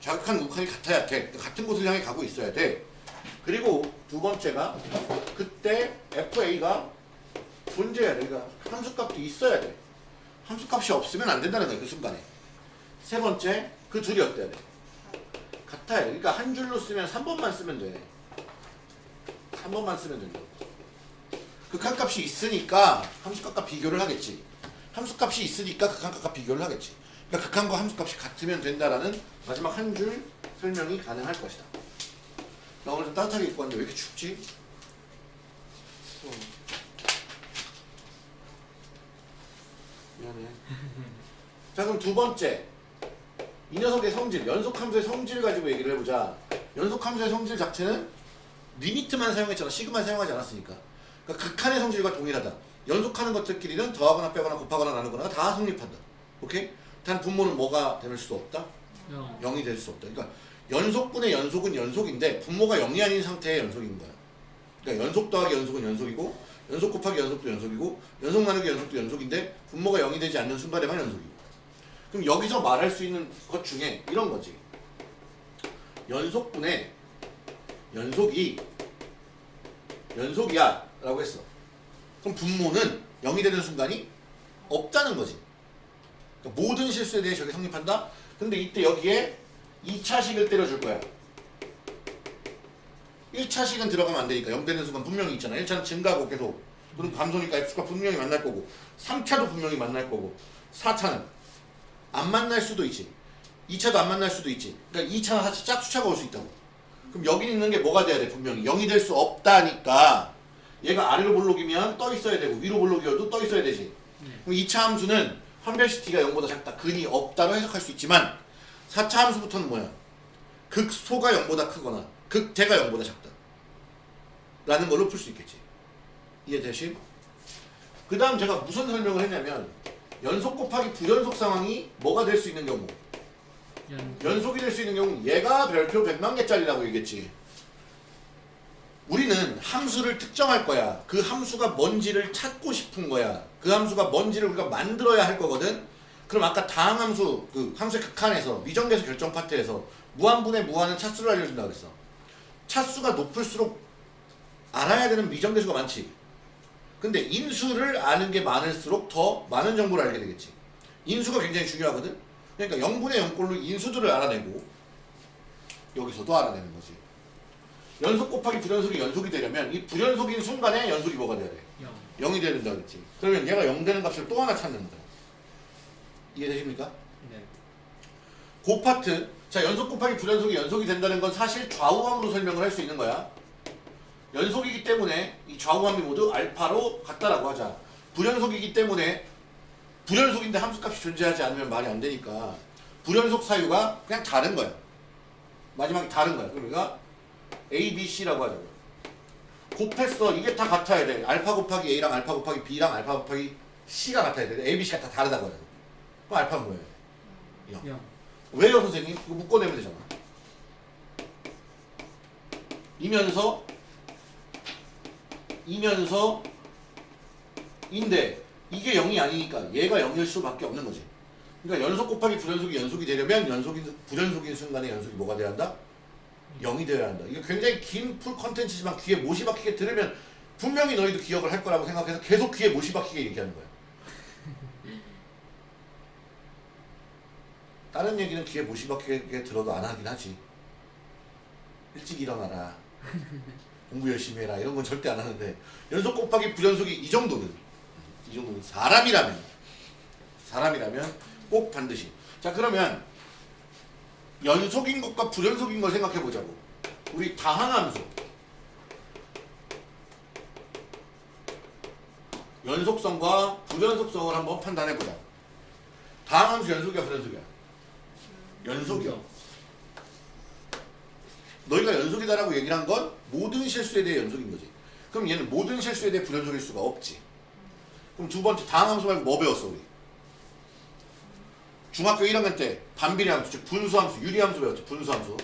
좌극한 우극한이 같아야 돼. 그러니까 같은 곳을 향해 가고 있어야 돼. 그리고 두 번째가 그때 fa가 존재해야 돼. 그러니까 함수값도 있어야 돼. 함수값이 없으면 안 된다는 거야. 그 순간에. 세 번째, 그 둘이 어때야 돼? 같아야 돼. 그러니까 한 줄로 쓰면 3번만 쓰면 돼. 3번만 쓰면 된다. 극한값이 있으니까 함수값과 비교를 하겠지. 함수값이 있으니까 극한값과 비교를 하겠지. 그러니까 극한과 함수값이 같으면 된다라는 마지막 한 줄 설명이 가능할 것이다. 나 오늘 좀 따뜻하게 입고 왔는데 왜 이렇게 춥지? 어. 미안해. 자 그럼 두 번째 이 녀석의 성질 연속함수의 성질 가지고 얘기를 해보자. 연속함수의 성질 자체는 리미트만 사용했잖아. 시그만 사용하지 않았으니까. 그러니까 극한의 성질과 동일하다. 연속하는 것들끼리는 더하거나 빼거나 곱하거나 나누거나 다 성립한다. 오케이? 단 분모는 뭐가 될 수 없다? 0 0이 될 수 없다. 그러니까 연속분의 연속은 연속인데 분모가 0이 아닌 상태의 연속인 거야. 그러니까 연속 더하기 연속은 연속이고 연속 곱하기 연속도 연속이고 연속 나누기 연속도 연속인데 분모가 0이 되지 않는 순간에만 연속이고 그럼 여기서 말할 수 있는 것 중에 이런 거지. 연속분의 연속이 연속이야 라고 했어. 그럼 분모는 0이 되는 순간이 없다는 거지. 그러니까 모든 실수에 대해 저게 성립한다? 근데 이때 여기에 2차식을 때려줄 거야. 1차식은 들어가면 안 되니까 0 되는 순간 분명히 있잖아 1차는 증가고 계속 그럼 감소니까 x가 분명히 만날 거고 3차도 분명히 만날 거고 4차는 안 만날 수도 있지 2차도 안 만날 수도 있지 그러니까 2차나 4차 짝수차가 올 수 있다고 그럼 여기 있는 게 뭐가 돼야 돼? 분명히. 0이 될 수 없다니까. 얘가 아래로 볼록이면 떠 있어야 되고 위로 볼록이어도 떠 있어야 되지. 그럼 2차 함수는 한별시티가 0보다 작다. 근이 없다로 해석할 수 있지만 4차 함수부터는 뭐야? 극소가 0보다 크거나 극대가 0보다 작다. 라는 걸로 풀 수 있겠지. 이해되시? 그 다음 제가 무슨 설명을 했냐면 연속 곱하기 불연속 상황이 뭐가 될 수 있는 경우 연 연속이 될 수 있는 경우는 얘가 별표 100만 개짜리라고 얘기했지. 우리는 함수를 특정할 거야. 그 함수가 뭔지를 찾고 싶은 거야. 그 함수가 뭔지를 우리가 만들어야 할 거거든. 그럼 아까 다항 함수 그 함수의 극한에서 미정계수 결정 파트에서 무한분의 무한은 차수를 알려준다 그랬어. 차수가 높을수록 알아야 되는 미정계수가 많지. 근데 인수를 아는 게 많을수록 더 많은 정보를 알게 되겠지. 인수가 굉장히 중요하거든. 그러니까 0분의 0꼴로 인수들을 알아내고 여기서도 알아내는 거지. 연속 곱하기 불연속이 연속이 되려면 이 불연속인 순간에 연속이 뭐가 돼야 돼? 영 0이 돼야 된다 그랬지. 그러면 얘가 0 되는 값을 또 하나 찾는 거야. 이해되십니까? 네. 그 파트 자 연속 곱하기 불연속이 연속이 된다는 건 사실 좌우함으로 설명을 할 수 있는 거야. 연속이기 때문에 이 좌우함이 모두 알파로 같다라고 하자. 불연속이기 때문에 불연속인데 함수값이 존재하지 않으면 말이 안 되니까 불연속 사유가 그냥 다른 거야. 마지막에 다른 거야. 그러니까 A, B, C라고 하자고. 곱했어. 이게 다 같아야 돼. 알파 곱하기 A랑 알파 곱하기 B랑 알파 곱하기 C가 같아야 돼. A, B, C가 다 다르다고 하자고. 그럼 알파는 뭐예요? 영 왜요 선생님? 이거 묶어내면 되잖아. 이면서 이면서 인데 이게 0이 아니니까 얘가 0일 수밖에 없는 거지. 그러니까 연속 곱하기 불연속이 연속이 되려면 연속인 불연속인 순간에 연속이 뭐가 돼야 한다? 0이 되어야 한다. 이거 굉장히 긴 풀 컨텐츠지만 귀에 못이 박히게 들으면 분명히 너희도 기억을 할 거라고 생각해서 계속 귀에 못이 박히게 얘기하는 거야. 다른 얘기는 귀에 못이 박히게 들어도 안 하긴 하지. 일찍 일어나라. 공부 열심히 해라. 이런 건 절대 안 하는데 연속 곱하기 불연속이 이 정도는 이 정도는 사람이라면 사람이라면 꼭 반드시. 자 그러면 연속인 것과 불연속인 걸 생각해 보자고. 우리 다항함수 연속성과 불연속성을 한번 판단해 보자. 다항함수 연속이야 불연속이야? 연속이요. 너희가 연속이다라고 얘기를 한 건 모든 실수에 대해 연속인 거지. 그럼 얘는 모든 실수에 대해 불연속일 수가 없지. 그럼 두 번째 다항함수 말고 뭐 배웠어 우리? 중학교 1학년 때 반비례 함수, 즉 분수함수, 유리함수 배웠지. 분수함수.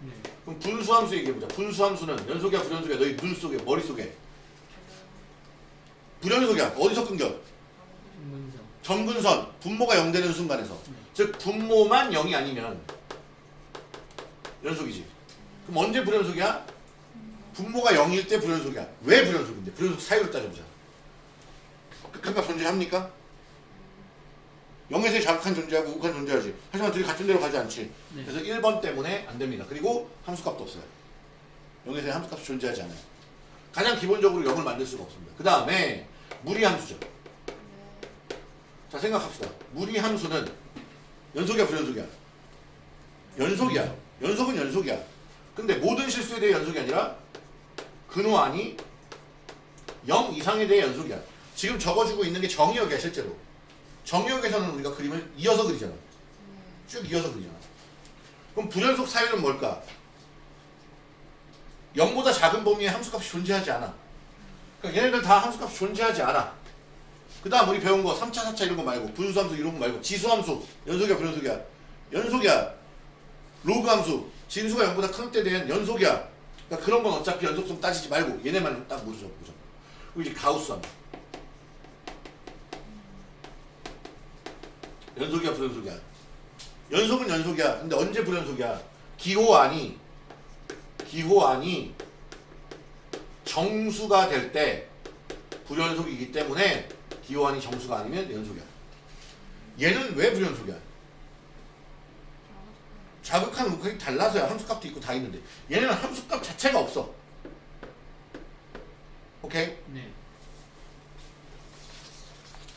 네. 그럼 분수함수 얘기해보자. 분수함수는 연속이야 불연속이야? 너희 눈 속에 머릿속에 불연속이야. 어디서 끊겨? 점근선 분모가 0 되는 순간에서 네. 즉 분모만 0이 아니면 연속이지 그럼 언제 불연속이야? 분모가 0일 때 불연속이야 왜 불연속인데? 불연속 사유를 따져보자 극한값 존재합니까? 0에서 자극한 존재하고 우극한 존재하지 하지만 둘이 같은 데로 가지 않지 네. 그래서 1번 때문에 안 됩니다 그리고 함수값도 없어요 0에서 함수값이 존재하지 않아요 가장 기본적으로 0을 만들 수가 없습니다 그 다음에 무리함수죠 자 생각합시다. 무리 함수는 연속이야 불연속이야? 연속이야. 연속은 연속이야. 근데 모든 실수에 대해 연속이 아니라 근호안이 0 이상에 대해 연속이야. 지금 적어주고 있는 게 정의역이야 실제로. 정의역에서는 우리가 그림을 이어서 그리잖아. 쭉 이어서 그리잖아. 그럼 불연속 사유는 뭘까? 0보다 작은 범위에 함수값이 존재하지 않아. 그러니까 얘네들 다 함수값이 존재하지 않아. 그 다음 우리 배운 거 3차, 4차 이런 거 말고 분수함수 이런 거 말고 지수함수 연속이야 불연속이야 연속이야 로그함수 진수가 0보다 큰 때 대한 연속이야 그러니까 그런 건 어차피 연속성 따지지 말고 얘네만 딱 모르죠 그리고 이제 가우스 함수 연속이야 불연속이야 연속은 연속이야 근데 언제 불연속이야 기호안이 기호안이 정수가 될 때 불연속이기 때문에 기호안이 정수가 아니면 연속이야. 얘는 왜 불연속이야? 자극하는 우클이 달라서야 함수값도 있고 다 있는데 얘네는 함수값 자체가 없어. 오케이? 네.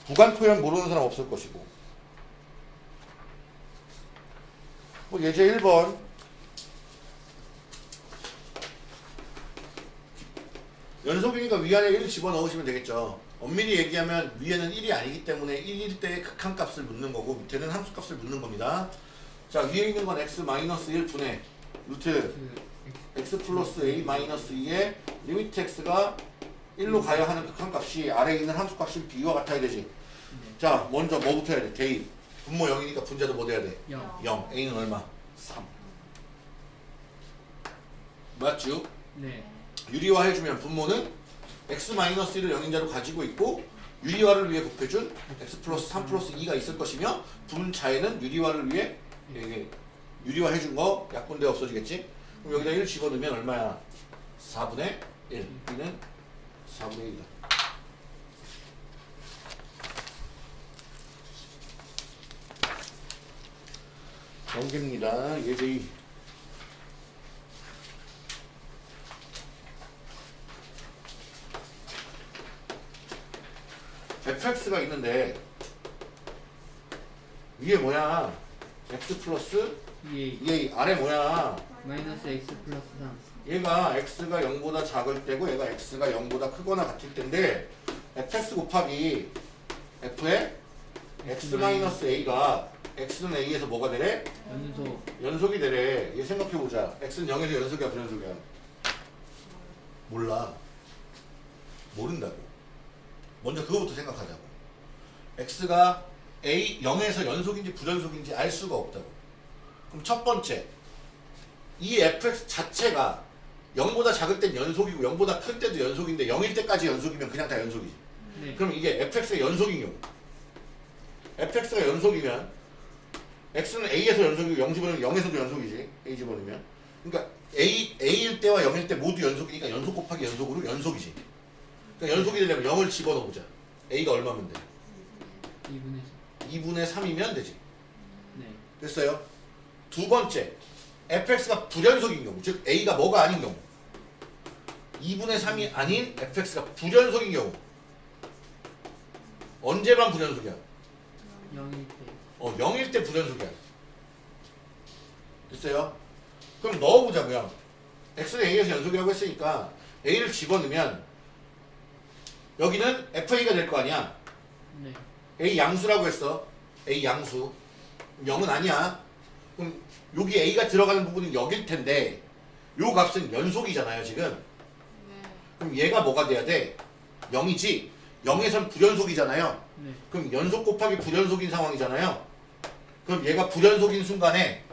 구간 표현 모르는 사람 없을 것이고. 뭐 예제 1번. 연속이니까 위안에 1을 집어넣으시면 되겠죠. 엄밀히 얘기하면 위에는 1이 아니기 때문에 1일 때의 극한값을 묻는 거고 밑에는 함수값을 묻는 겁니다. 자 위에 있는 건 x 1 분의 루트 그 x 플러스 a 마이너스 2의 limit x가 1로 가야 하는 극한값이 아래에 있는 함수값이 b와 같아야 되지. 네. 자 먼저 뭐부터 해야 돼? 대입. 분모 0이니까 분자도 뭐 돼야 돼? 0. 0. a는 얼마? 3. 맞죠? 네. 유리화 해주면 분모는 x-1을 0인자로 가지고 있고 유리화를 위해 곱해준 x 플러스 3 플러스 2가 있을 것이며 분자에는 유리화를 위해 유리화 해준 거 약분돼 없어지겠지? 그럼 여기다 1 집어넣으면 얼마야? 4분의 1. b는 4분의 1이다. 넘깁니다. 예제 2. fx가 있는데 위에 뭐야? x 플러스 2a 얘 아래 뭐야? 마이너스 x 플러스 3. 얘가 x가 0보다 작을 때고 얘가 x가 0보다 크거나 같을 때인데 fx 곱하기 f의 x 마이너스 a가 x는 a에서 뭐가 되래? 연속 연속이 되래. 얘 생각해보자. x는 0에서 연속이야 불연속이야? 몰라. 모른다고. 먼저 그거부터 생각하자고. x가 a 0에서 연속인지 불연속인지 알 수가 없다고. 그럼 첫 번째, 이 fx 자체가 0보다 작을 땐 연속이고 0보다 클 때도 연속인데 0일 때까지 연속이면 그냥 다 연속이지. 네. 그럼 이게 fx가 연속인 경우 fx가 연속이면 x는 a에서 연속이고 0 집어넣으면 0에서도 연속이지 a 집어넣으면 그러니까 a, a일 때와 0일 때 모두 연속이니까 연속 곱하기 연속으로 연속이지 그러니까 연속이 되려면 0을 집어넣어보자 a가 얼마면 돼? 2분의 3. 2분의 3이면 되지 네. 됐어요? 두 번째 fx가 불연속인 경우 즉 a가 뭐가 아닌 경우 2분의 3이 아닌 fx가 불연속인 경우 언제만 불연속이야? 0일 때. 어, 0일 때 불연속이야. 됐어요? 그럼 넣어보자고요. x는 a에서 연속이라고 했으니까 a를 집어넣으면 여기는 fa가 될 거 아니야. 네. a 양수라고 했어. a 양수. 0은 아니야. 그럼 여기 a가 들어가는 부분은 여길 텐데 요 값은 연속이잖아요, 지금. 그럼 얘가 뭐가 돼야 돼? 0이지. 0에선 불연속이잖아요. 네. 그럼 연속 곱하기 불연속인 상황이잖아요. 그럼 얘가 불연속인 순간에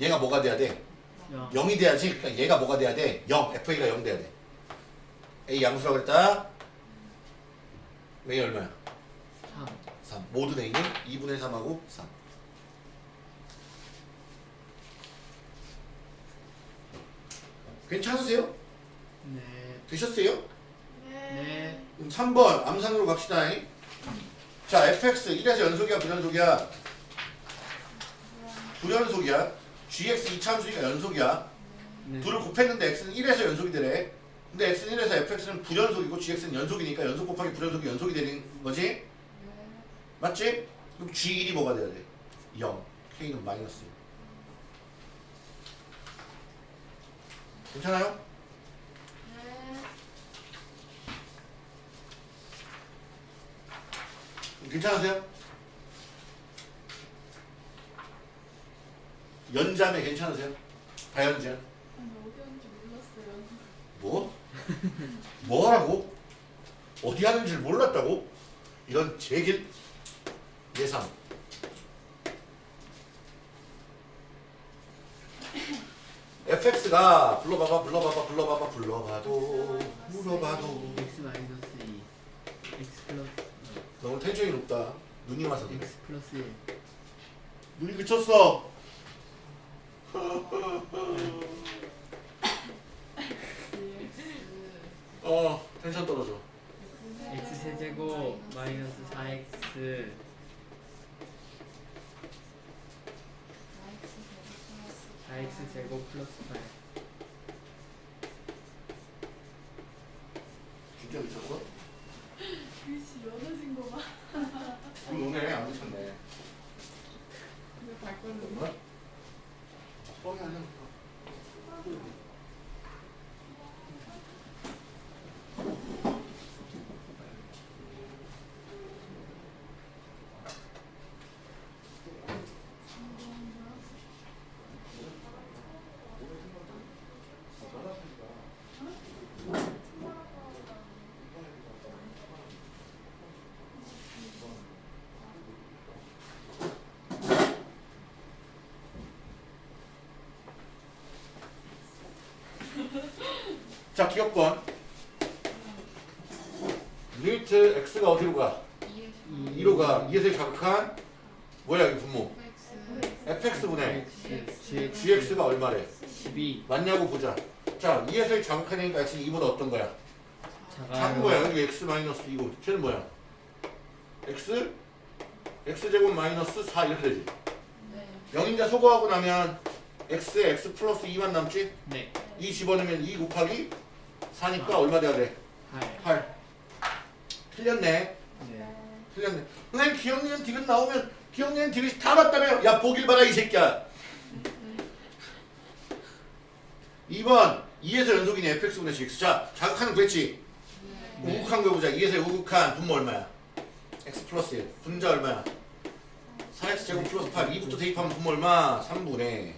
얘가 뭐가 돼야 돼? 0. 0이 돼야지. 그러니까 얘가 뭐가 돼야 돼? 0. FA가 0 돼야 돼. A 양수라고 그랬다. A 얼마야? 3. 3. 모든 A는 2분의 3하고 3. 괜찮으세요? 네. 되셨어요? 네. 그럼 3번 암산으로 갑시다. 자, fx 1에서 연속이야, 불연속이야? 불연속이야. gx 이차함수니까 연속이야. 네. 둘을 곱했는데 x는 1에서 연속이 되래. 근데 x는 1에서 fx는 불연속이고 gx는 연속이니까 연속 곱하기 불연속이 연속이 되는 거지? 맞지? 그럼 g1이 뭐가 돼야 돼? 0. k는 마이너스. 괜찮아요? 괜찮으세요? 연자매 괜찮으세요? 다연자? 아니 어디였는지 몰랐어요. 뭐? 뭐라고? 어디 하는 줄 몰랐다고? 이런 제길 예상. fx가 불러봐봐 불러봐봐 불러봐봐 불러봐도 물어봐도 x 마이너스 2. x 플러스 너무 텐션이 높다 눈이 와서 x 플러스 1. 눈이 그쳤어 어 텐션 떨어져 x 세제곱 마이너스 4x x 제곱 플러스 8 진짜 미쳤어? 글씨 연어진 거 봐. 우리 오늘 안 미쳤네. 이거 발걸음. 뭐야? 뻥이 아니야. 자, 기억권. 리미트 x가 어디로 가? 2로 가. 2에서 자극한 뭐야, 이 분모? fx분의 gx가 얼마래? 12 맞냐고 보자. 자, 2에서 자극하니까 x는 2보다 어떤 거야? 작은 거야. 여기 x 마이너스 2고. 쟤는 뭐야? x? x제곱 마이너스 4 이렇게 되지. 네. 0인자 소거하고 나면 x에 x 플러스 2만 남지? 네 2 집어넣으면 2 곱하기 4니까 얼마 돼야 돼? 8 8. 틀렸네. 네 틀렸네. 선생님 기억니은 디귿 나오면 기억니은 디귿이 다 맞다며. 야 보길 봐라 이 새끼야. 2번 2에서 연속이니 fx분의 gx. 자 자극하는 거 했지? 네. 우극한 거 보자. 2에서 우극한 분모 얼마야? x 플러스 1. 분자 얼마야? 4x 제곱 플러스 8. 2부터 대입하면 분모 얼마? 3분의.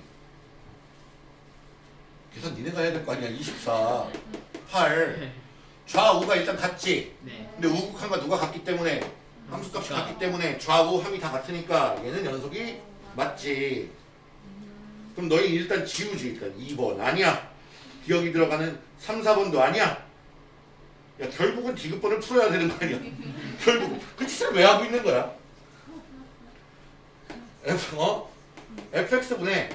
계산 니네가 해야 될 거 아니야. 24. 8. 좌우가 일단 같지? 네 근데 우극한과 누가 같기 때문에 함수값이 같기 때문에 좌우 함이 다 같으니까 얘는 연속이 맞지. 그럼 너희 일단 지우지 일단 2번 아니야. 기억이 들어가는 3, 4번도 아니야. 야 결국은 디귿번을 풀어야 되는 거 아니야. 결국 그 짓을 왜 하고 있는 거야? F 어? fx분의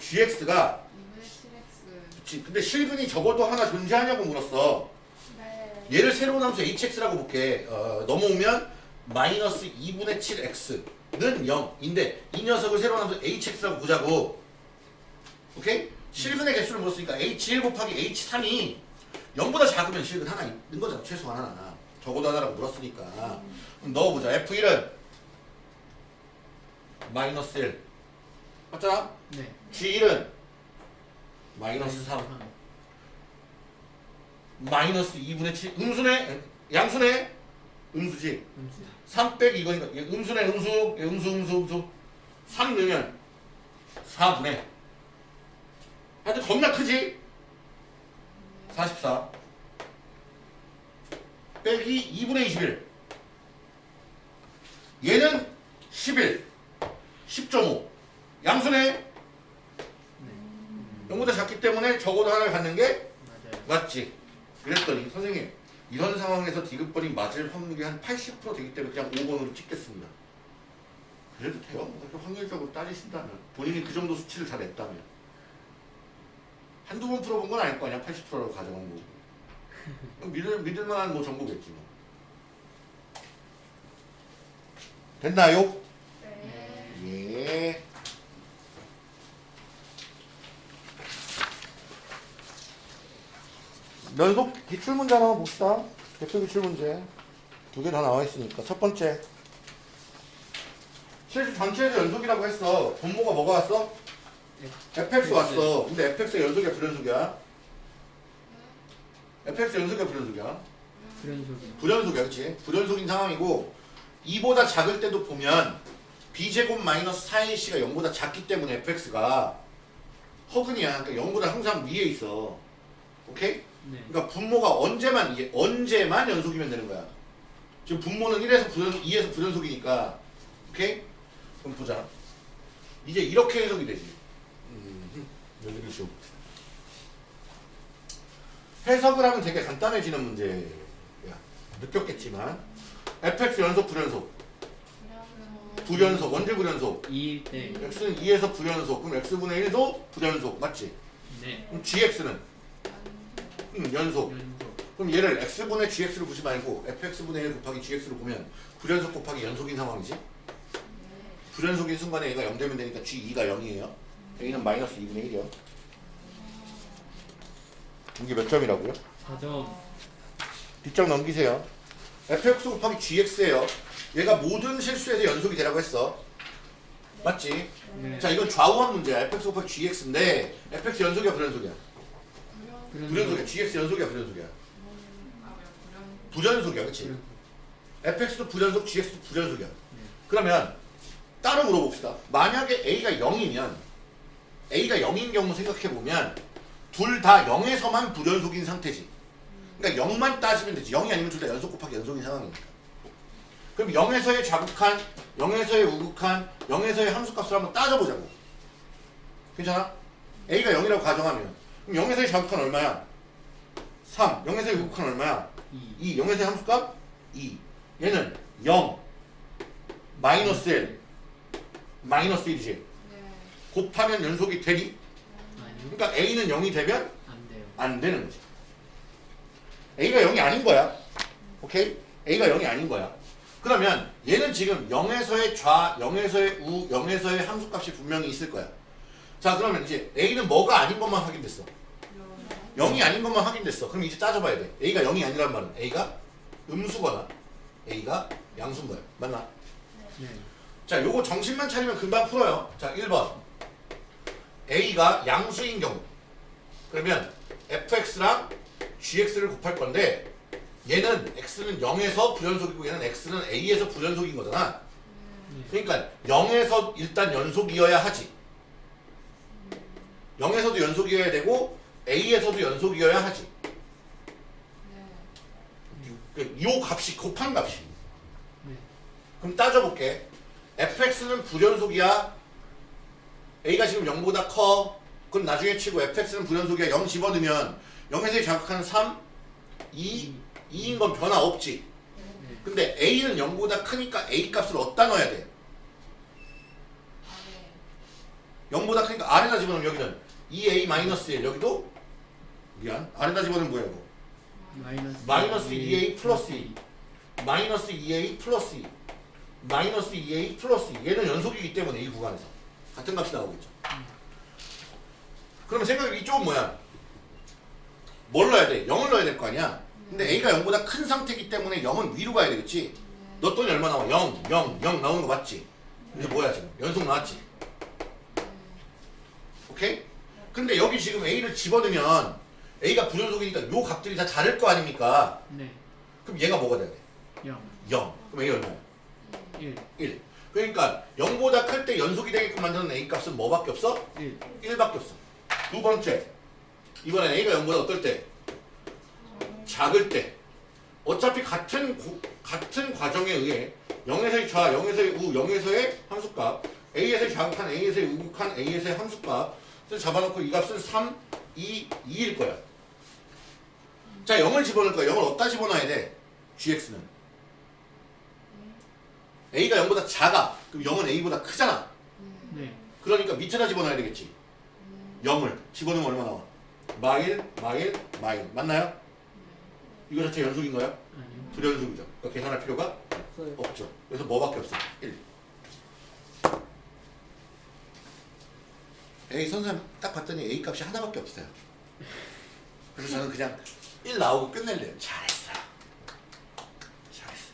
gx가 2분의 7x. 그치, 근데 실근이 적어도 하나 존재하냐고 물었어. 네. 얘를 새로운 함수 hx라고 볼게. 어, 넘어오면 마이너스 2분의 7x는 0인데 이 녀석을 새로운 함수 hx라고 보자고. 오케이? 실근의 개수를 물었으니까 h1 곱하기 h3이 0보다 작으면 실근 하나 있는 거잖아. 최소한 하나. 적어도 하나라고 물었으니까. 그럼 넣어보자. f1은 마이너스 1. 맞잖아? 네 g1은 마이너스 3. 마이너스 2분의 7 음수네? 양수네? 음수지. 음수 3 빼기 이거니까. 얘 음수네 음수. 얘 음수 음수 음수. 3 넣으면 4분의. 하여튼 겁나 크지? 44 빼기 2분의 21 얘는 11 10.5 양수네 네 0보다 작기 때문에 적어도 하나를 갖는 게 맞아요 맞지? 그랬더니 선생님 이런 상황에서 디귿번이 맞을 확률이 한 80% 되기 때문에 그냥 5번으로 찍겠습니다. 그래도 돼요. 뭐 확률적으로 따지신다면 본인이 그 정도 수치를 다 냈다면 한두 번 풀어본 건 아닐 거 아니야 80%라고 가정한 거고 믿을, 믿을 만한 뭐 정보겠지 뭐 됐나요? 네. 예. 연속 기출 문제 하나 봅시다. 대표 기출 문제. 두 개 다 나와 있으니까. 첫 번째. 실수 전체에서 연속이라고 했어. 분모가 뭐가 왔어? fx 왔어. 근데 fx가 연속이야, 불연속이야? fx 연속이야, 불연속이야? 불연속이 불연속이야, 그치? 불연속인 상황이고 2보다 작을 때도 보면 b제곱 마이너스 4ac가 0보다 작기 때문에 fx가 허근이야. 그러니까 0보다 항상 위에 있어. 오케이? 네 그러니까 분모가 언제만 이게 언제만 연속이면 되는 거야. 지금 분모는 1에서 불연 2에서 불연속이니까. 오케이? 그럼 보자. 이제 이렇게 해석이 되지. 음, 좀. 해석을 하면 되게 간단해지는 문제야. 느꼈겠지만 fx 연속 불연속 불연속 언제 불연속 2일 때 x는 2에서 불연속 그럼 x분의 1도 불연속 맞지? 네 그럼 gx는 음, 연속 연속 그럼 얘를 x분의 gx를 보지 말고 fx분의 1 곱하기 gx를 보면 불연속 곱하기 연속인 상황이지 불연속인 순간에 얘가 0 되면 되니까 g2가 0이에요 a는 마이너스 2분의 1이요. 이게 몇 점이라고요? 4점. 뒷장 넘기세요. fx 곱하기 gx예요. 얘가 모든 실수에서 연속이 되라고 했어. 맞지? 네. 자 이건 좌우한 문제야. fx 곱하기 gx인데 fx 연속이야 불연속이야? 불연속이야. gx 연속이야 불연속이야? 불연속이야, 그렇지? fx도 불연속, gx도 불연속이야. 그러면 따로 물어봅시다. 만약에 a가 0이면 a가 0인 경우 생각해 보면 둘 다 0에서만 불연속인 상태지. 그러니까 0만 따지면 되지. 0이 아니면 둘 다 연속 곱하기 연속인 상황이니까. 그럼 0에서의 자극한, 0에서의 우극한, 0에서의 함수값을 한번 따져보자고. 괜찮아? a가 0이라고 가정하면 그럼 0에서의 자극한 얼마야? 3. 0에서의 우극한 얼마야? 2. 2. 0에서의 함수값? 2. 얘는 0. 마이너스 1. 마이너스 1이지. 네. 곱하면 연속이 되니? 아니요. 그러니까 a는 0이 되면 안 돼요. 안 되는 거지. a가 0이 아닌 거야. 오케이? a가 0이 아닌 거야. 그러면 얘는 지금 0에서의 좌, 0에서의 우, 0에서의 함수값이 분명히 있을 거야. 자 그러면 이제 a는 뭐가 아닌 것만 확인됐어. 0이 아닌 것만 확인됐어. 그럼 이제 따져봐야 돼. a가 0이 아니란 말은 a가 음수거나 a가 양수인 거야. 맞나? 네. 자, 요거 정신만 차리면 금방 풀어요. 자, 1번. A가 양수인 경우. 그러면 fx랑 gx를 곱할 건데 얘는 x는 0에서 불연속이고 얘는 x는 a에서 불연속인 거잖아. 그러니까 0에서 일단 연속이어야 하지. 0에서도 연속이어야 되고 a에서도 연속이어야 하지. 그요 값이 곱한 값이. 네. 그럼 따져볼게. fx는 불연속이야. a가 지금 0보다 커. 그럼 나중에 치고 fx는 불연속이야. 0 집어넣으면 0에서 자극하는 3, 2, 2인 건 변화 없지. 네. 근데 a는 0보다 크니까 a 값을 어디다 넣어야 돼? 0보다 크니까 아래다 집어넣으면 여기는 2a-1 여기도 미안 아래다 집어넣으면 뭐야 이거 마이너스 마이너스 2a 플러스 2 마이너스 2a 플러스 2 마이너스 2a 플러스 2 얘는 연속이기 때문에 이 구간에서 같은 값이 나오겠죠 그러면 생각해 이쪽은 뭐야 뭘 넣어야 돼? 0을 넣어야 될 거 아니야 근데 a가 0보다 큰 상태이기 때문에 0은 위로 가야 되겠지 넣었더니 얼마 나와? 0, 0, 0 나오는 거 맞지? 이제 뭐야 지금? 연속 나왔지? 오케이? 근데 여기 지금 a를 집어넣으면 a가 불연속이니까 요 값들이 다 다를 거 아닙니까? 네. 그럼 얘가 뭐가 돼야 돼? 0. 0. 그럼 a 얼마야? 1. 1. 그러니까 0보다 클 때 연속이 되게끔 만드는 a 값은 뭐밖에 없어? 1. 1밖에 없어. 두 번째. 이번엔 a가 0보다 어떨 때? 작을 때. 어차피 같은 고- 같은 과정에 의해 0에서의 좌, 0에서의 우, 0에서의 함수값, a에서의 자극한, a에서의 우극한, a에서의 함수값을 잡아놓고 이 값은 3, 2, 2일 거야. 자, 0을 집어넣을 거야. 0을 어디다 집어넣어야 돼? gx는. a가 0보다 작아. 그럼 0은 a보다 크잖아. 네. 그러니까 밑에다 집어넣어야 되겠지. 0을 집어넣으면 얼마 나와? 마일, 마일, 마일. 맞나요? 이거 자체 연속인 거야? 아니요. 불연속이죠. 그러니까 계산할 필요가 없어요. 없죠. 그래서 뭐밖에 없어? 1. A 선생님 딱 봤더니 A 값이 하나밖에 없어요. 그래서 저는 그냥 1 나오고 끝낼래요. 잘했어. 잘했어.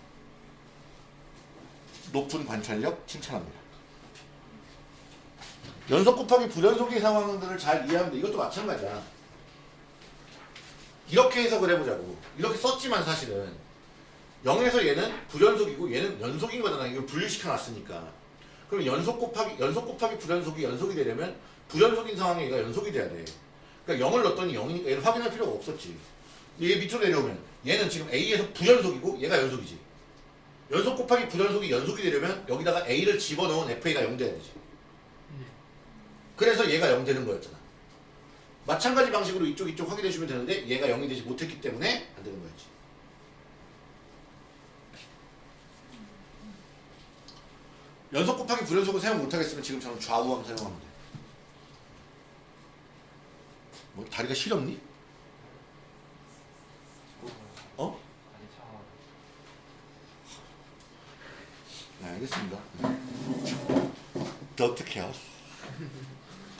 높은 관찰력 칭찬합니다. 연속 곱하기 불연속의 상황들을 잘 이해하면 돼. 이것도 마찬가지야. 이렇게 해석을 해보자고. 이렇게 썼지만 사실은 0에서 얘는 불연속이고 얘는 연속인 거잖아. 이걸 분리시켜 놨으니까. 그럼 연속 곱하기 연속 곱하기 불연속이 연속이 되려면 불연속인 상황에 얘가 연속이 돼야 돼. 그러니까 0을 넣었더니 0이니까 얘를 확인할 필요가 없었지. 얘 밑으로 내려오면 얘는 지금 A에서 불연속이고 얘가 연속이지. 연속 곱하기 불연속이 연속이 되려면 여기다가 A를 집어넣은 FA가 0 돼야 되지. 그래서 얘가 0 되는 거였잖아. 마찬가지 방식으로 이쪽 이쪽 확인해 주면 되는데 얘가 0이 되지 못했기 때문에 안 되는 거였지. 연속 곱하기 불연속을 사용 못하겠으면 지금처럼 좌우함 사용하면 돼. 뭐 다리가 시렵니? 어? 네, 알겠습니다. 더 어떻게 해요?